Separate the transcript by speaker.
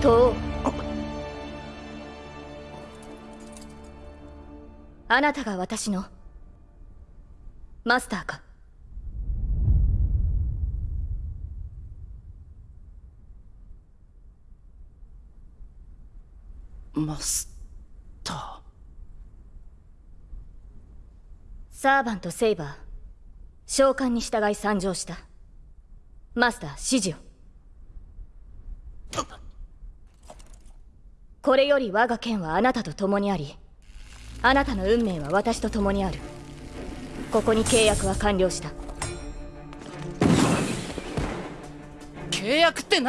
Speaker 1: とあなたが私のマスターか。
Speaker 2: マスター。
Speaker 1: サーバント・セイバー召喚に従い参上した。マスター指示をこれより我が剣はあなたと共にありあなたの運命は私と共にある。ここに契約は完了した。
Speaker 2: 契約って何？